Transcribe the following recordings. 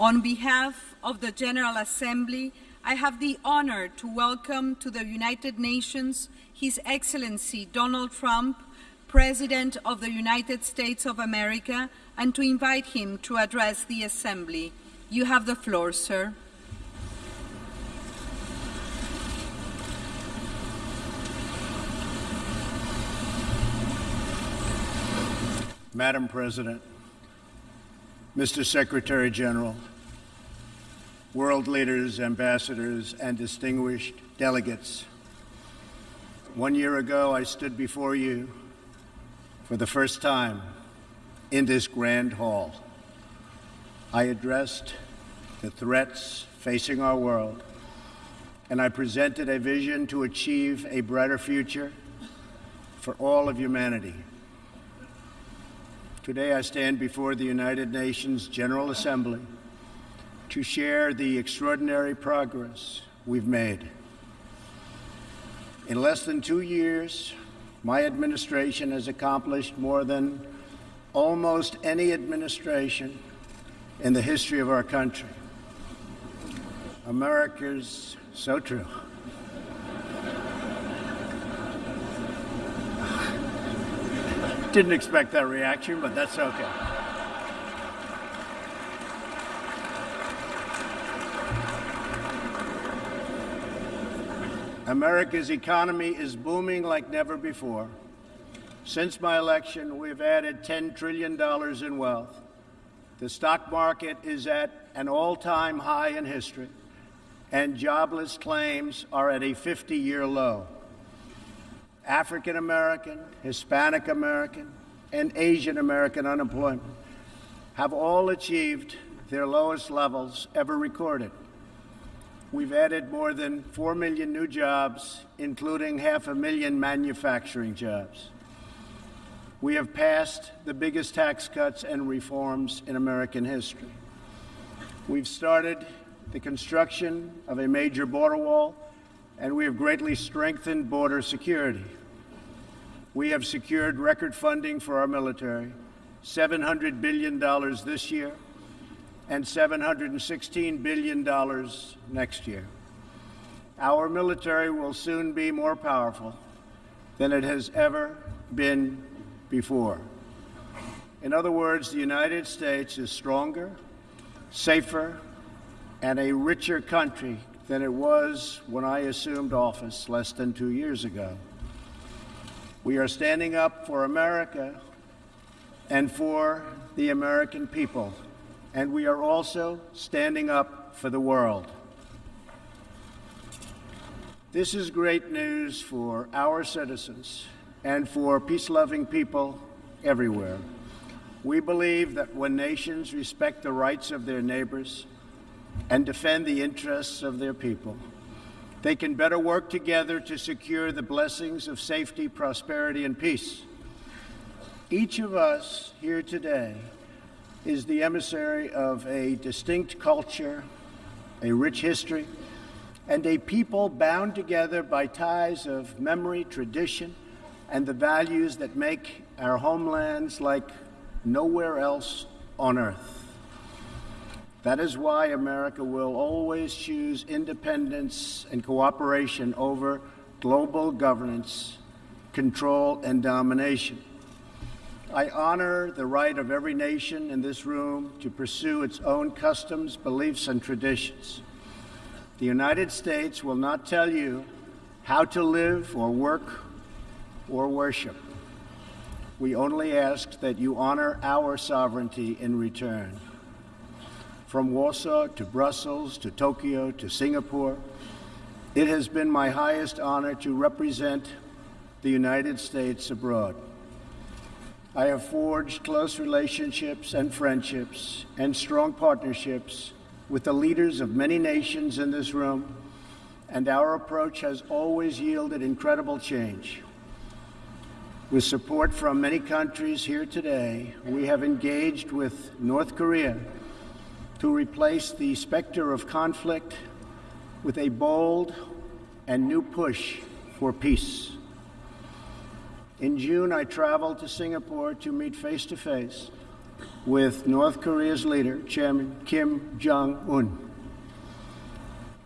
On behalf of the General Assembly, I have the honor to welcome to the United Nations His Excellency Donald Trump, President of the United States of America, and to invite him to address the Assembly. You have the floor, sir. Madam President, Mr. Secretary General, world leaders, ambassadors, and distinguished delegates, one year ago I stood before you for the first time in this grand hall. I addressed the threats facing our world, and I presented a vision to achieve a brighter future for all of humanity. Today I stand before the United Nations General Assembly to share the extraordinary progress we've made. In less than two years, my administration has accomplished more than almost any administration in the history of our country. America's so true. Didn't expect that reaction, but that's okay. America's economy is booming like never before. Since my election, we've added $10 trillion in wealth. The stock market is at an all-time high in history, and jobless claims are at a 50-year low. African American, Hispanic American, and Asian American unemployment have all achieved their lowest levels ever recorded. We've added more than 4 million new jobs, including half a million manufacturing jobs. We have passed the biggest tax cuts and reforms in American history. We've started the construction of a major border wall, and we have greatly strengthened border security. We have secured record funding for our military, $700 billion this year, and $716 billion next year. Our military will soon be more powerful than it has ever been before. In other words, the United States is stronger, safer, and a richer country than it was when I assumed office less than two years ago. We are standing up for America and for the American people and we are also standing up for the world. This is great news for our citizens and for peace-loving people everywhere. We believe that when nations respect the rights of their neighbors and defend the interests of their people, they can better work together to secure the blessings of safety, prosperity, and peace. Each of us here today is the emissary of a distinct culture, a rich history, and a people bound together by ties of memory, tradition, and the values that make our homelands like nowhere else on earth. That is why America will always choose independence and cooperation over global governance, control, and domination. I honor the right of every nation in this room to pursue its own customs, beliefs, and traditions. The United States will not tell you how to live or work or worship. We only ask that you honor our sovereignty in return. From Warsaw to Brussels to Tokyo to Singapore, it has been my highest honor to represent the United States abroad. I have forged close relationships and friendships and strong partnerships with the leaders of many nations in this room, and our approach has always yielded incredible change. With support from many countries here today, we have engaged with North Korea to replace the specter of conflict with a bold and new push for peace. In June, I traveled to Singapore to meet face to face with North Korea's leader, Chairman Kim Jong un.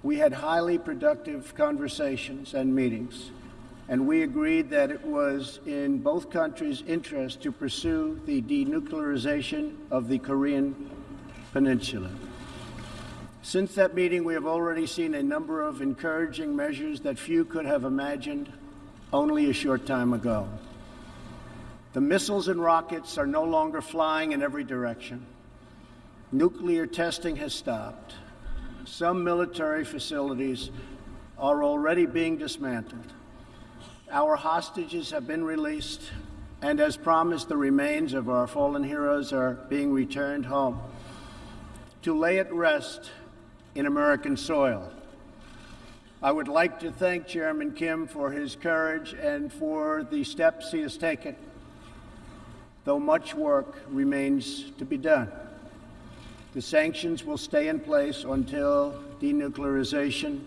We had highly productive conversations and meetings, and we agreed that it was in both countries' interest to pursue the denuclearization of the Korean Peninsula. Since that meeting, we have already seen a number of encouraging measures that few could have imagined only a short time ago. The missiles and rockets are no longer flying in every direction. Nuclear testing has stopped. Some military facilities are already being dismantled. Our hostages have been released, and as promised, the remains of our fallen heroes are being returned home to lay at rest in American soil. I would like to thank Chairman Kim for his courage and for the steps he has taken though much work remains to be done. The sanctions will stay in place until denuclearization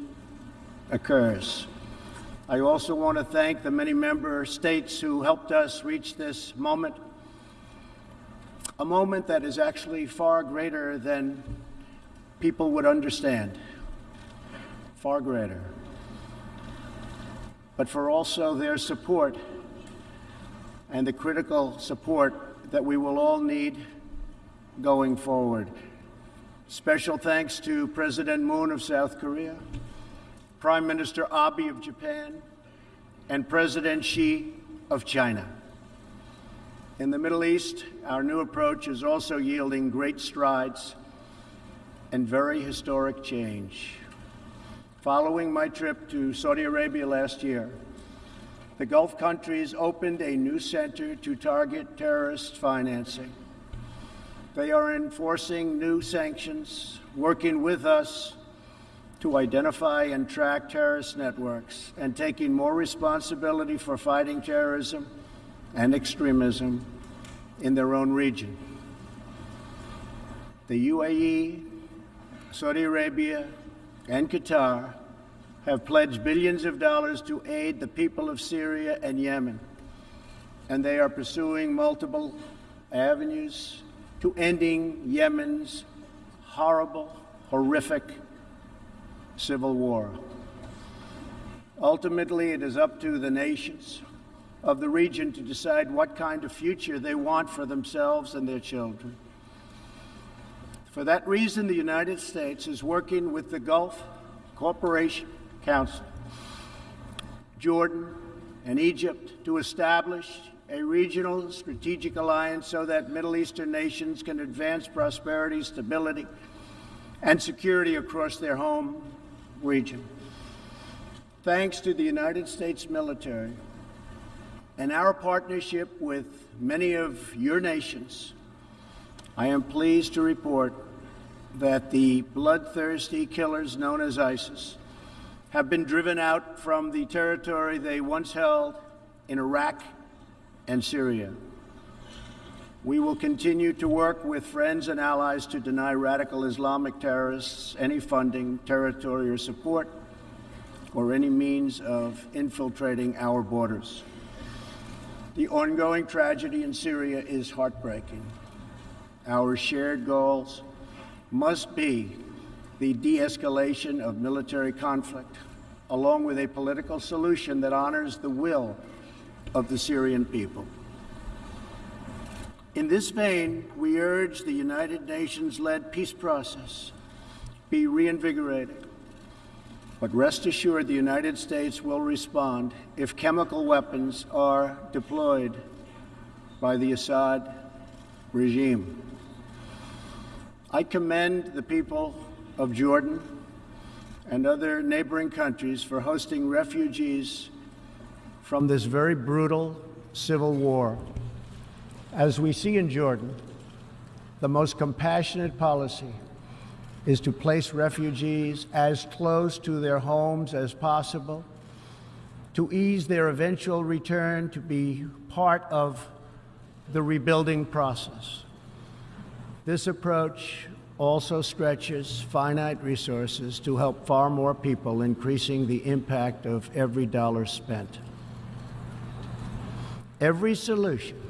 occurs. I also want to thank the many member states who helped us reach this moment, a moment that is actually far greater than people would understand, far greater. But for also their support and the critical support that we will all need going forward. Special thanks to President Moon of South Korea, Prime Minister Abe of Japan, and President Xi of China. In the Middle East, our new approach is also yielding great strides and very historic change. Following my trip to Saudi Arabia last year, the Gulf countries opened a new center to target terrorist financing. They are enforcing new sanctions, working with us to identify and track terrorist networks, and taking more responsibility for fighting terrorism and extremism in their own region. The UAE, Saudi Arabia, and Qatar have pledged billions of dollars to aid the people of Syria and Yemen, and they are pursuing multiple avenues to ending Yemen's horrible, horrific civil war. Ultimately, it is up to the nations of the region to decide what kind of future they want for themselves and their children. For that reason, the United States is working with the Gulf Cooperation Council, Jordan, and Egypt to establish a regional strategic alliance so that Middle Eastern nations can advance prosperity, stability, and security across their home region. Thanks to the United States military and our partnership with many of your nations, I am pleased to report that the bloodthirsty killers known as ISIS have been driven out from the territory they once held in Iraq and Syria. We will continue to work with friends and allies to deny radical Islamic terrorists any funding, territory, or support, or any means of infiltrating our borders. The ongoing tragedy in Syria is heartbreaking. Our shared goals must be the de escalation of military conflict, along with a political solution that honors the will of the Syrian people. In this vein, we urge the United Nations led peace process be reinvigorated. But rest assured, the United States will respond if chemical weapons are deployed by the Assad regime. I commend the people of Jordan and other neighboring countries for hosting refugees from this very brutal civil war. As we see in Jordan, the most compassionate policy is to place refugees as close to their homes as possible, to ease their eventual return to be part of the rebuilding process. This approach also stretches finite resources to help far more people, increasing the impact of every dollar spent. Every solution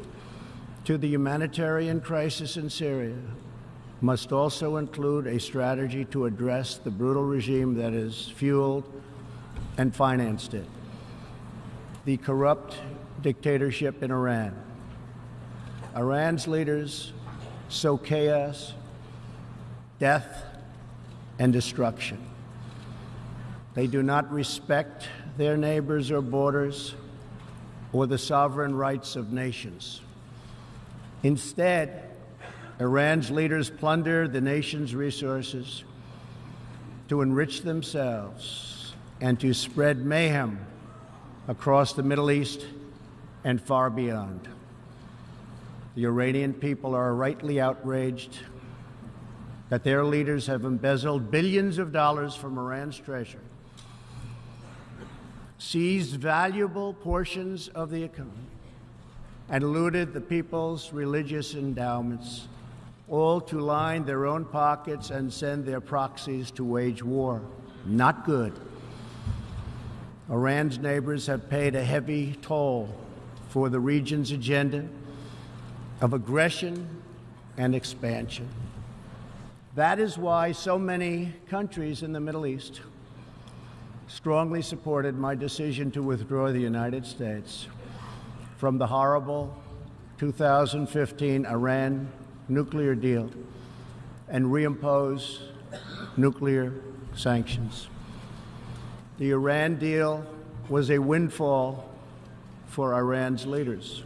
to the humanitarian crisis in Syria must also include a strategy to address the brutal regime that has fueled and financed it. The corrupt dictatorship in Iran. Iran's leaders sow chaos, death, and destruction. They do not respect their neighbors or borders or the sovereign rights of nations. Instead, Iran's leaders plunder the nation's resources to enrich themselves and to spread mayhem across the Middle East and far beyond. The Iranian people are rightly outraged that their leaders have embezzled billions of dollars from Iran's treasury, seized valuable portions of the economy, and looted the people's religious endowments, all to line their own pockets and send their proxies to wage war. Not good. Iran's neighbors have paid a heavy toll for the region's agenda of aggression and expansion. That is why so many countries in the Middle East strongly supported my decision to withdraw the United States from the horrible 2015 Iran nuclear deal and reimpose nuclear sanctions. The Iran deal was a windfall for Iran's leaders.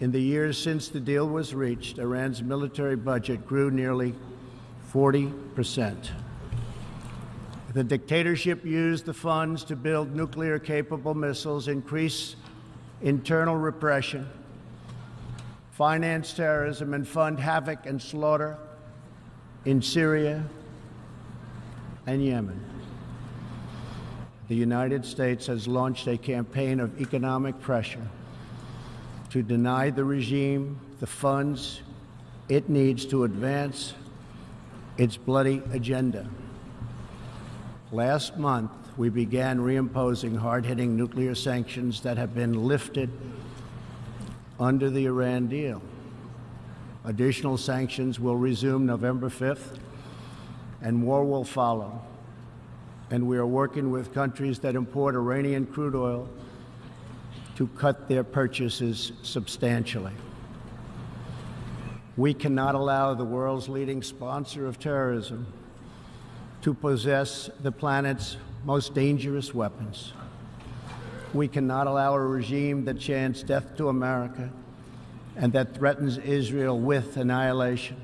In the years since the deal was reached, Iran's military budget grew nearly 40 percent. The dictatorship used the funds to build nuclear capable missiles, increase internal repression, finance terrorism, and fund havoc and slaughter in Syria and Yemen. The United States has launched a campaign of economic pressure to deny the regime the funds it needs to advance its bloody agenda. Last month, we began reimposing hard hitting nuclear sanctions that have been lifted under the Iran deal. Additional sanctions will resume November 5th, and more will follow. And we are working with countries that import Iranian crude oil to cut their purchases substantially. We cannot allow the world's leading sponsor of terrorism to possess the planet's most dangerous weapons. We cannot allow a regime that chants death to America and that threatens Israel with annihilation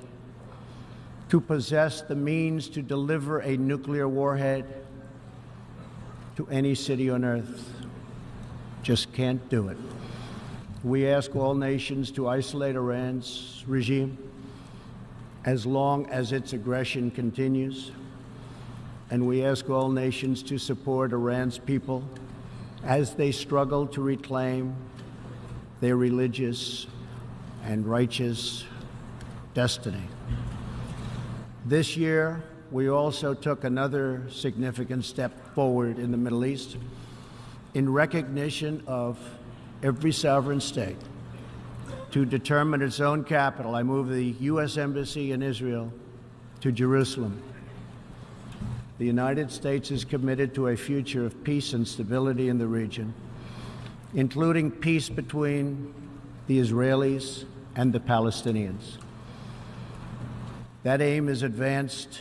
to possess the means to deliver a nuclear warhead to any city on earth. Just can't do it. We ask all nations to isolate Iran's regime as long as its aggression continues. And we ask all nations to support Iran's people as they struggle to reclaim their religious and righteous destiny. This year, we also took another significant step forward in the Middle East in recognition of every sovereign state to determine its own capital. I move the U.S. Embassy in Israel to Jerusalem. The United States is committed to a future of peace and stability in the region, including peace between the Israelis and the Palestinians. That aim is advanced,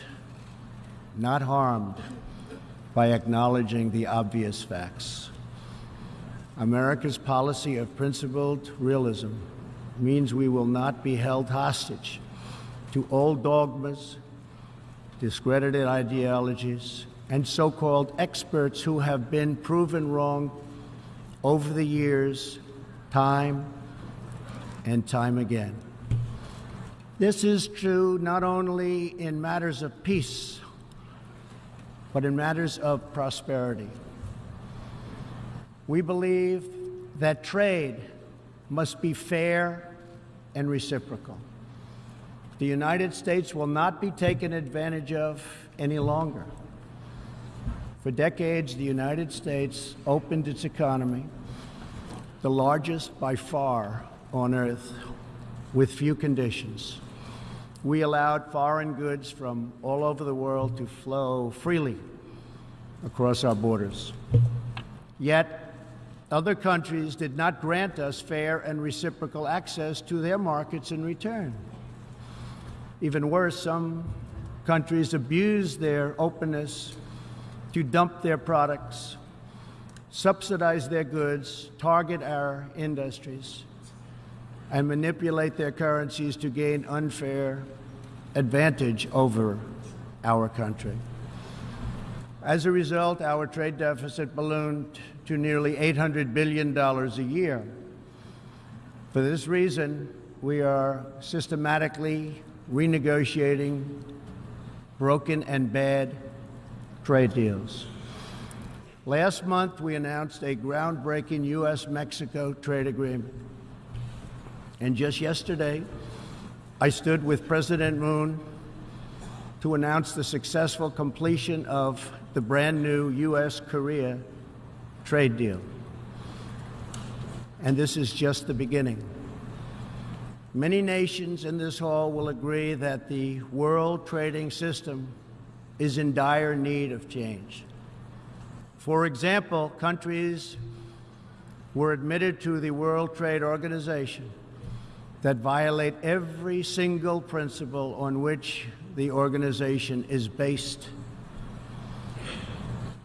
not harmed, by acknowledging the obvious facts. America's policy of principled realism means we will not be held hostage to old dogmas, discredited ideologies, and so called experts who have been proven wrong over the years, time and time again. This is true not only in matters of peace, but in matters of prosperity. We believe that trade must be fair and reciprocal. The United States will not be taken advantage of any longer. For decades, the United States opened its economy, the largest by far on earth with few conditions. We allowed foreign goods from all over the world to flow freely across our borders. Yet, other countries did not grant us fair and reciprocal access to their markets in return. Even worse, some countries abused their openness to dump their products, subsidize their goods, target our industries, and manipulate their currencies to gain unfair advantage over our country. As a result, our trade deficit ballooned to nearly $800 billion a year. For this reason, we are systematically renegotiating broken and bad trade deals. Last month, we announced a groundbreaking U.S. Mexico trade agreement. And just yesterday, I stood with President Moon to announce the successful completion of the brand new U.S. Korea trade deal. And this is just the beginning. Many nations in this hall will agree that the world trading system is in dire need of change. For example, countries were admitted to the World Trade Organization that violate every single principle on which the organization is based.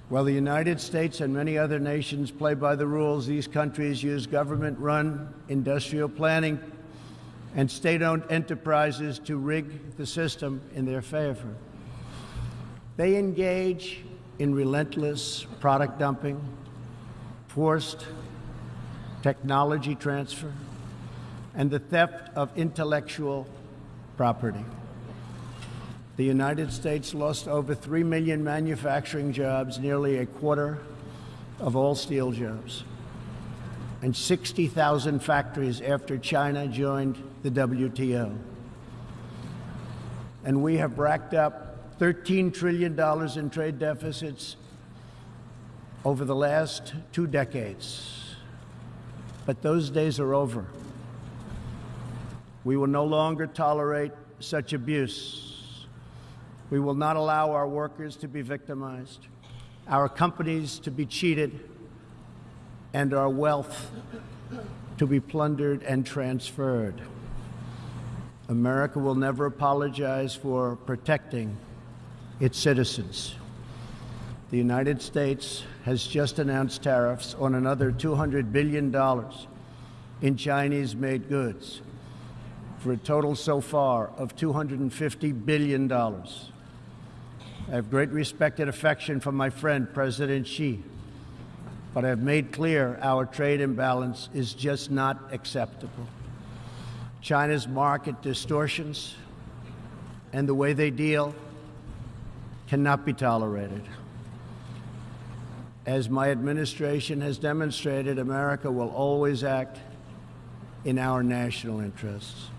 While the United States and many other nations play by the rules, these countries use government run industrial planning and state owned enterprises to rig the system in their favor. They engage in relentless product dumping, forced technology transfer, and the theft of intellectual property. The United States lost over 3 million manufacturing jobs, nearly a quarter of all steel jobs, and 60,000 factories after China joined the WTO. And we have racked up $13 trillion in trade deficits over the last two decades. But those days are over. We will no longer tolerate such abuse. We will not allow our workers to be victimized, our companies to be cheated, and our wealth to be plundered and transferred. America will never apologize for protecting its citizens. The United States has just announced tariffs on another $200 billion in Chinese made goods for a total so far of $250 billion. I have great respect and affection for my friend, President Xi, but I have made clear our trade imbalance is just not acceptable. China's market distortions and the way they deal cannot be tolerated. As my administration has demonstrated, America will always act in our national interests.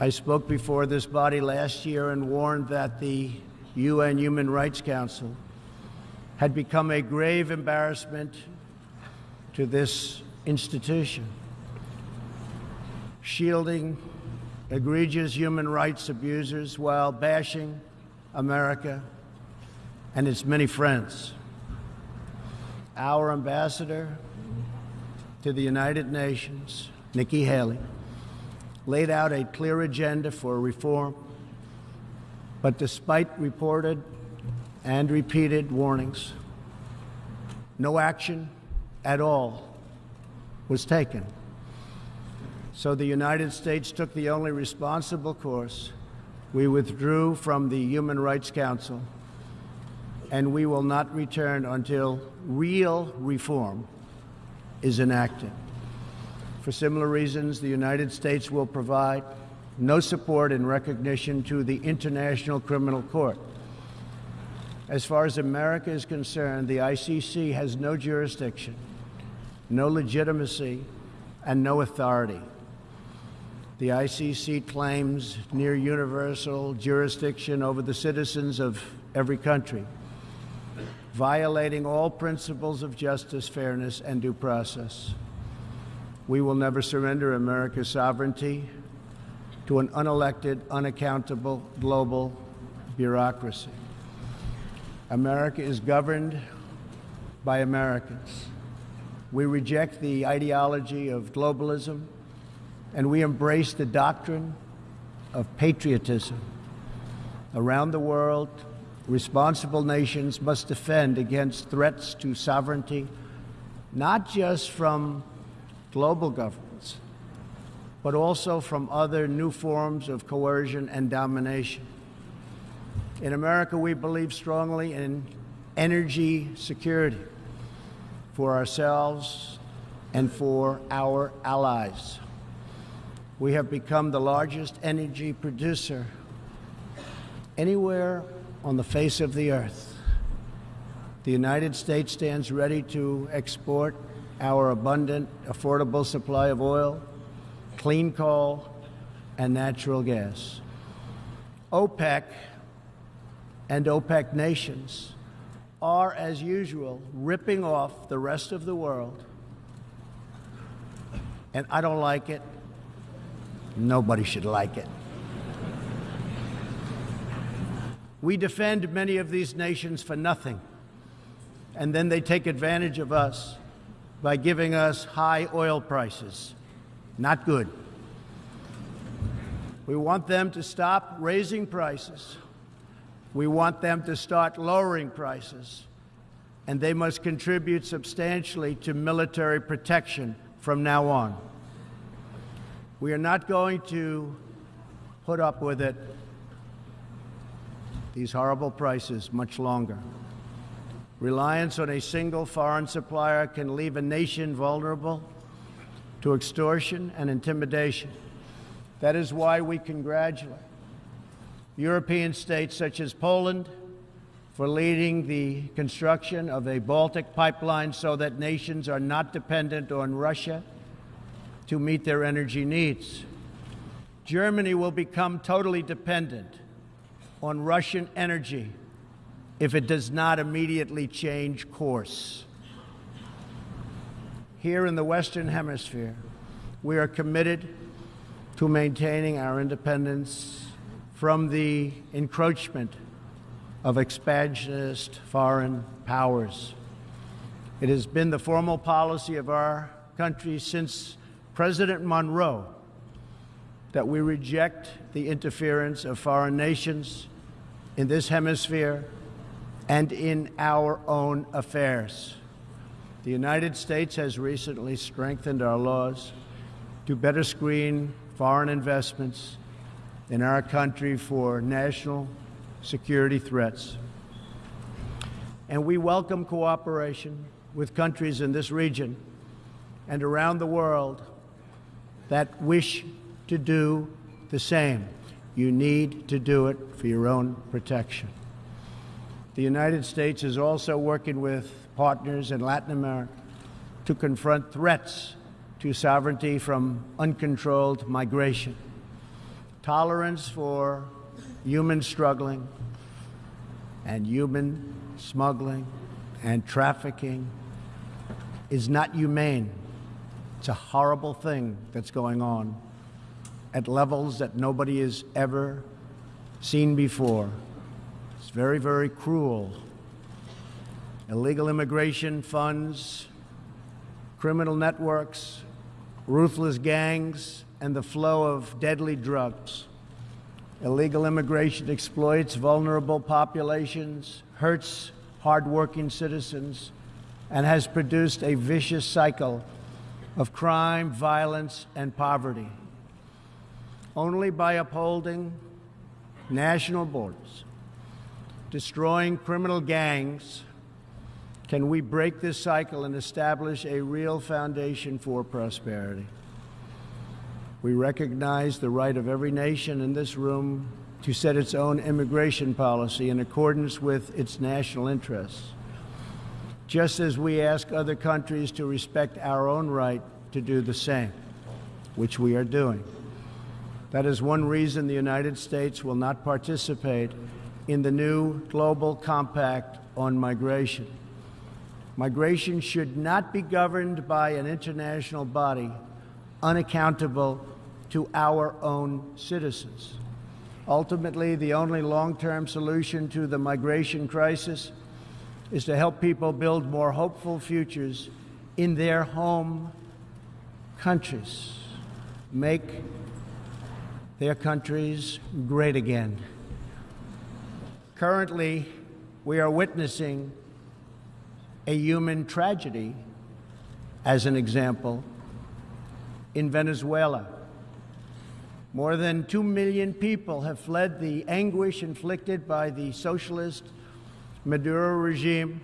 I spoke before this body last year and warned that the UN Human Rights Council had become a grave embarrassment to this institution, shielding egregious human rights abusers while bashing America and its many friends. Our ambassador to the United Nations, Nikki Haley, laid out a clear agenda for reform, but despite reported and repeated warnings, no action at all was taken. So the United States took the only responsible course. We withdrew from the Human Rights Council, and we will not return until real reform is enacted. For similar reasons, the United States will provide no support and recognition to the International Criminal Court. As far as America is concerned, the ICC has no jurisdiction, no legitimacy, and no authority. The ICC claims near universal jurisdiction over the citizens of every country, violating all principles of justice, fairness, and due process. We will never surrender America's sovereignty to an unelected, unaccountable global bureaucracy. America is governed by Americans. We reject the ideology of globalism and we embrace the doctrine of patriotism. Around the world, responsible nations must defend against threats to sovereignty, not just from global governments, but also from other new forms of coercion and domination. In America, we believe strongly in energy security for ourselves and for our allies. We have become the largest energy producer anywhere on the face of the earth. The United States stands ready to export our abundant, affordable supply of oil, clean coal, and natural gas. OPEC and OPEC nations are, as usual, ripping off the rest of the world. And I don't like it. Nobody should like it. We defend many of these nations for nothing, and then they take advantage of us by giving us high oil prices. Not good. We want them to stop raising prices. We want them to start lowering prices. And they must contribute substantially to military protection from now on. We are not going to put up with it, these horrible prices, much longer. Reliance on a single foreign supplier can leave a nation vulnerable to extortion and intimidation. That is why we congratulate European states such as Poland for leading the construction of a Baltic pipeline so that nations are not dependent on Russia to meet their energy needs. Germany will become totally dependent on Russian energy if it does not immediately change course. Here in the Western Hemisphere, we are committed to maintaining our independence from the encroachment of expansionist foreign powers. It has been the formal policy of our country since President Monroe that we reject the interference of foreign nations in this hemisphere and in our own affairs. The United States has recently strengthened our laws to better screen foreign investments in our country for national security threats. And we welcome cooperation with countries in this region and around the world that wish to do the same. You need to do it for your own protection. The United States is also working with partners in Latin America to confront threats to sovereignty from uncontrolled migration. Tolerance for human struggling and human smuggling and trafficking is not humane. It's a horrible thing that's going on at levels that nobody has ever seen before. It's very, very cruel. Illegal immigration funds, criminal networks, ruthless gangs, and the flow of deadly drugs. Illegal immigration exploits vulnerable populations, hurts hardworking citizens, and has produced a vicious cycle of crime, violence, and poverty. Only by upholding national borders destroying criminal gangs, can we break this cycle and establish a real foundation for prosperity? We recognize the right of every nation in this room to set its own immigration policy in accordance with its national interests, just as we ask other countries to respect our own right to do the same, which we are doing. That is one reason the United States will not participate in the new Global Compact on Migration. Migration should not be governed by an international body, unaccountable to our own citizens. Ultimately, the only long term solution to the migration crisis is to help people build more hopeful futures in their home countries. Make their countries great again. Currently, we are witnessing a human tragedy, as an example, in Venezuela. More than two million people have fled the anguish inflicted by the socialist Maduro regime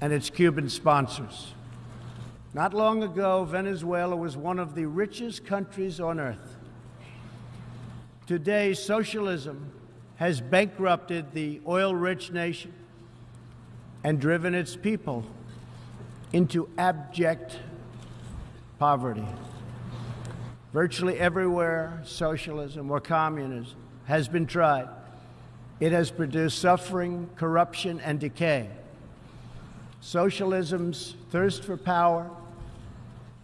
and its Cuban sponsors. Not long ago, Venezuela was one of the richest countries on earth. Today, socialism has bankrupted the oil rich nation and driven its people into abject poverty. Virtually everywhere socialism or communism has been tried, it has produced suffering, corruption, and decay. Socialism's thirst for power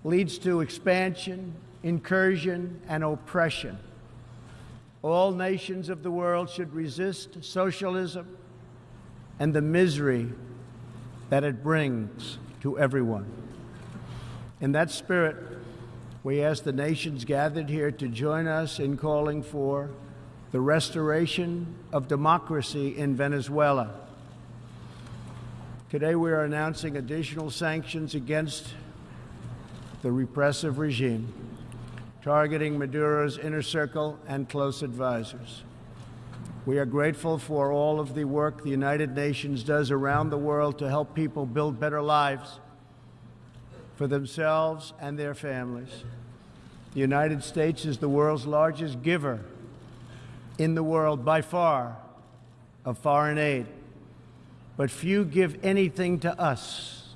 leads to expansion, incursion, and oppression. All nations of the world should resist socialism and the misery that it brings to everyone. In that spirit, we ask the nations gathered here to join us in calling for the restoration of democracy in Venezuela. Today, we are announcing additional sanctions against the repressive regime, targeting Maduro's inner circle and close advisors. We are grateful for all of the work the United Nations does around the world to help people build better lives for themselves and their families. The United States is the world's largest giver in the world by far of foreign aid, but few give anything to us.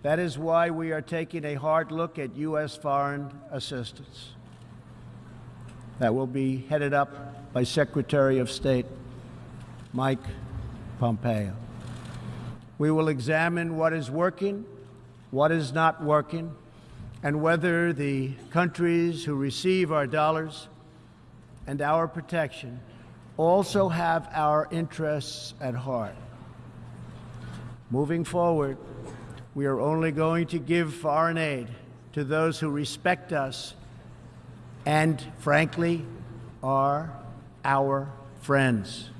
That is why we are taking a hard look at U.S. foreign assistance. That will be headed up by Secretary of State Mike Pompeo. We will examine what is working, what is not working, and whether the countries who receive our dollars and our protection also have our interests at heart. Moving forward, we are only going to give foreign aid to those who respect us and, frankly, are our friends.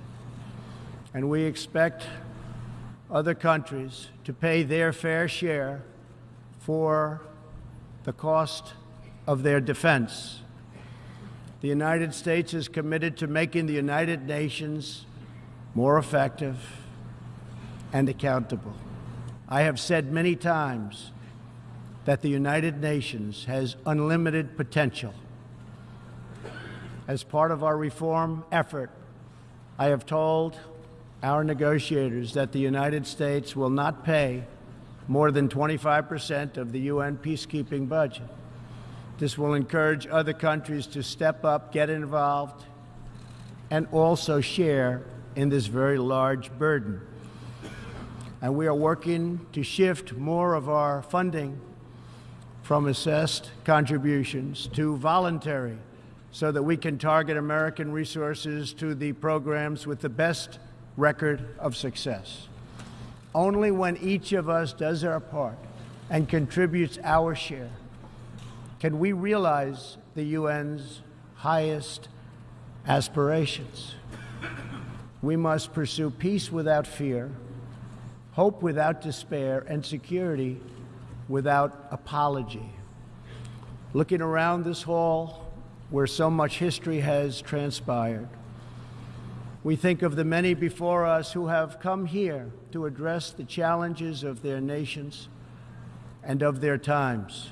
And we expect other countries to pay their fair share for the cost of their defense. The United States is committed to making the United Nations more effective and accountable. I have said many times that the United Nations has unlimited potential as part of our reform effort, I have told our negotiators that the United States will not pay more than 25 percent of the UN peacekeeping budget. This will encourage other countries to step up, get involved, and also share in this very large burden. And we are working to shift more of our funding from assessed contributions to voluntary so that we can target American resources to the programs with the best record of success. Only when each of us does our part and contributes our share can we realize the UN's highest aspirations. We must pursue peace without fear, hope without despair, and security without apology. Looking around this hall, where so much history has transpired. We think of the many before us who have come here to address the challenges of their nations and of their times.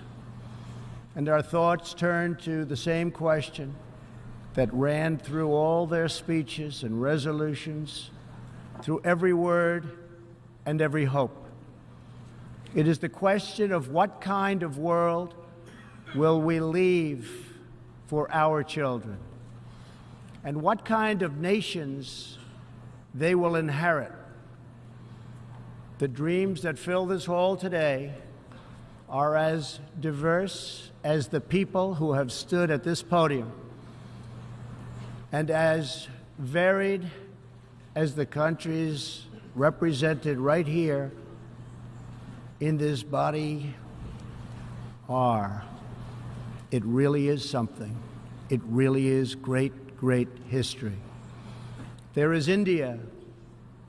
And our thoughts turn to the same question that ran through all their speeches and resolutions, through every word and every hope. It is the question of what kind of world will we leave for our children and what kind of nations they will inherit. The dreams that fill this hall today are as diverse as the people who have stood at this podium and as varied as the countries represented right here in this body are, it really is something. It really is great, great history. There is India,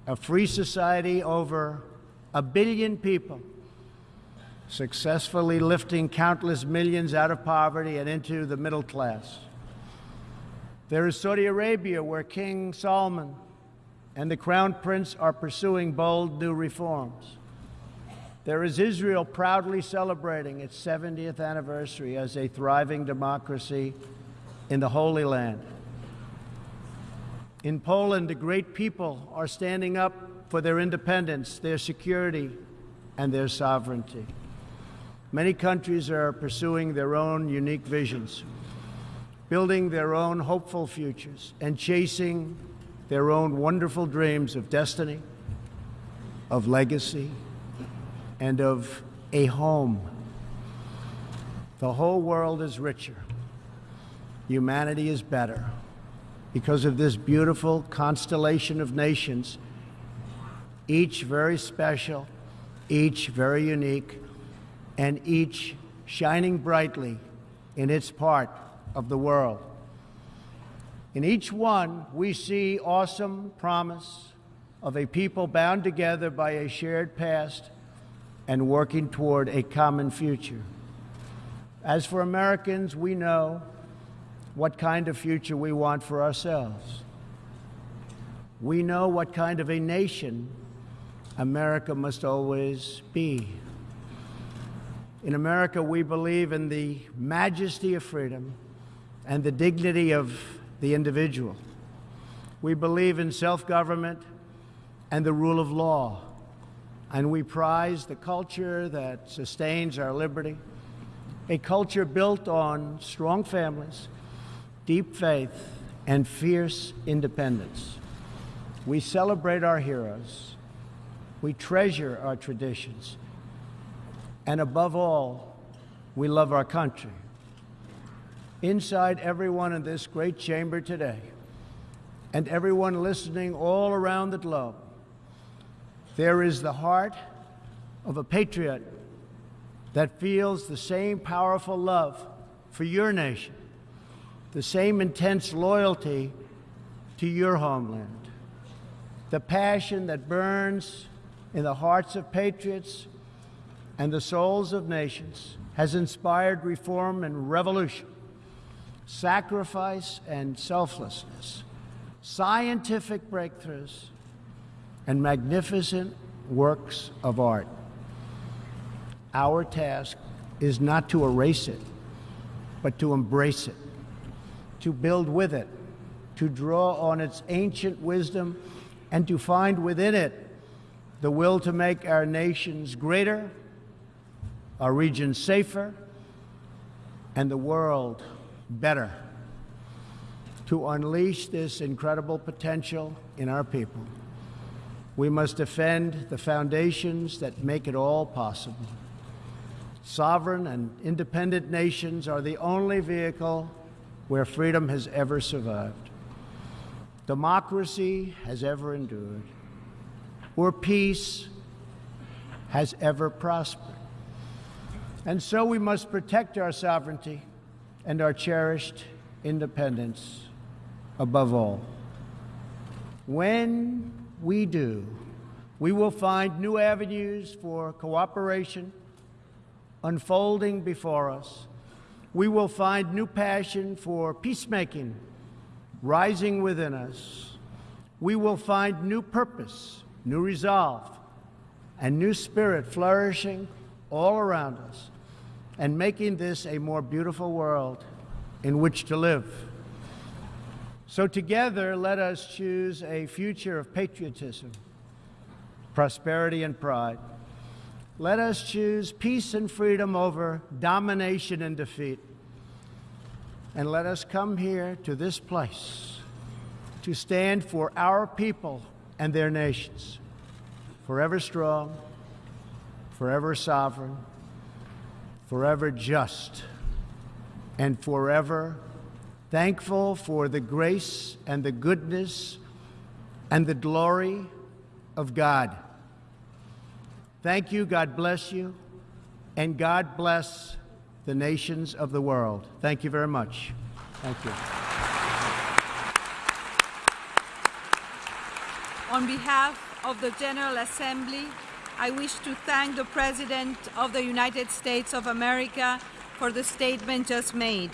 a free society over a billion people, successfully lifting countless millions out of poverty and into the middle class. There is Saudi Arabia, where King Salman and the Crown Prince are pursuing bold new reforms. There is Israel proudly celebrating its 70th anniversary as a thriving democracy in the Holy Land. In Poland, the great people are standing up for their independence, their security, and their sovereignty. Many countries are pursuing their own unique visions, building their own hopeful futures, and chasing their own wonderful dreams of destiny, of legacy, and of a home. The whole world is richer. Humanity is better because of this beautiful constellation of nations, each very special, each very unique, and each shining brightly in its part of the world. In each one, we see awesome promise of a people bound together by a shared past and working toward a common future. As for Americans, we know what kind of future we want for ourselves. We know what kind of a nation America must always be. In America, we believe in the majesty of freedom and the dignity of the individual. We believe in self government and the rule of law. And we prize the culture that sustains our liberty, a culture built on strong families deep faith, and fierce independence. We celebrate our heroes. We treasure our traditions. And above all, we love our country. Inside everyone in this great chamber today, and everyone listening all around the globe, there is the heart of a patriot that feels the same powerful love for your nation the same intense loyalty to your homeland. The passion that burns in the hearts of patriots and the souls of nations has inspired reform and revolution, sacrifice and selflessness, scientific breakthroughs, and magnificent works of art. Our task is not to erase it, but to embrace it to build with it, to draw on its ancient wisdom, and to find within it the will to make our nations greater, our region safer, and the world better. To unleash this incredible potential in our people, we must defend the foundations that make it all possible. Sovereign and independent nations are the only vehicle where freedom has ever survived, democracy has ever endured, or peace has ever prospered. And so we must protect our sovereignty and our cherished independence above all. When we do, we will find new avenues for cooperation unfolding before us we will find new passion for peacemaking rising within us. We will find new purpose, new resolve, and new spirit flourishing all around us and making this a more beautiful world in which to live. So, together, let us choose a future of patriotism, prosperity, and pride. Let us choose peace and freedom over domination and defeat. And let us come here to this place to stand for our people and their nations, forever strong, forever sovereign, forever just, and forever, thankful for the grace and the goodness and the glory of God. Thank you, God bless you, and God bless the nations of the world. Thank you very much. Thank you. On behalf of the General Assembly, I wish to thank the President of the United States of America for the statement just made.